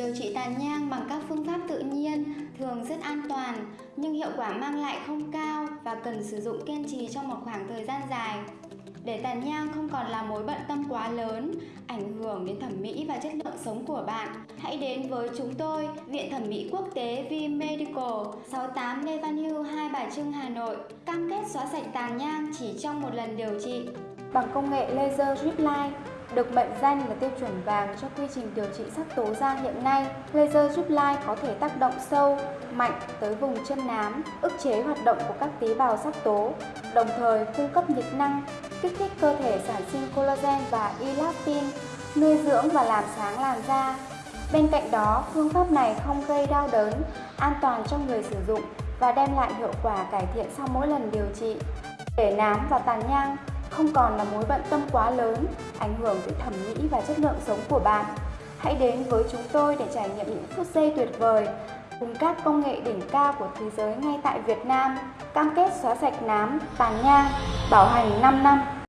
Điều trị tàn nhang bằng các phương pháp tự nhiên thường rất an toàn nhưng hiệu quả mang lại không cao và cần sử dụng kiên trì trong một khoảng thời gian dài. Để tàn nhang không còn là mối bận tâm quá lớn, ảnh hưởng đến thẩm mỹ và chất lượng sống của bạn, hãy đến với chúng tôi, Viện Thẩm mỹ Quốc tế V Medical, 68 Lê Văn Hưu, Hai Bà Trưng, Hà Nội. Cam kết xóa sạch tàn nhang chỉ trong một lần điều trị. Bằng công nghệ laser drip line, được mệnh danh là tiêu chuẩn vàng cho quy trình điều trị sắc tố da hiện nay, laser giúp lai có thể tác động sâu, mạnh tới vùng chân nám, ức chế hoạt động của các tế bào sắc tố, đồng thời cung cấp nhiệt năng, kích thích cơ thể sản sinh collagen và elastin, nuôi dưỡng và làm sáng làn da. Bên cạnh đó, phương pháp này không gây đau đớn, an toàn cho người sử dụng và đem lại hiệu quả cải thiện sau mỗi lần điều trị. Để nám và tàn nhang không còn là mối bận tâm quá lớn, ảnh hưởng tới thẩm mỹ và chất lượng sống của bạn. Hãy đến với chúng tôi để trải nghiệm những phút giây tuyệt vời cùng các công nghệ đỉnh cao của thế giới ngay tại Việt Nam. Cam kết xóa sạch nám, tàn nhang, bảo hành 5 năm.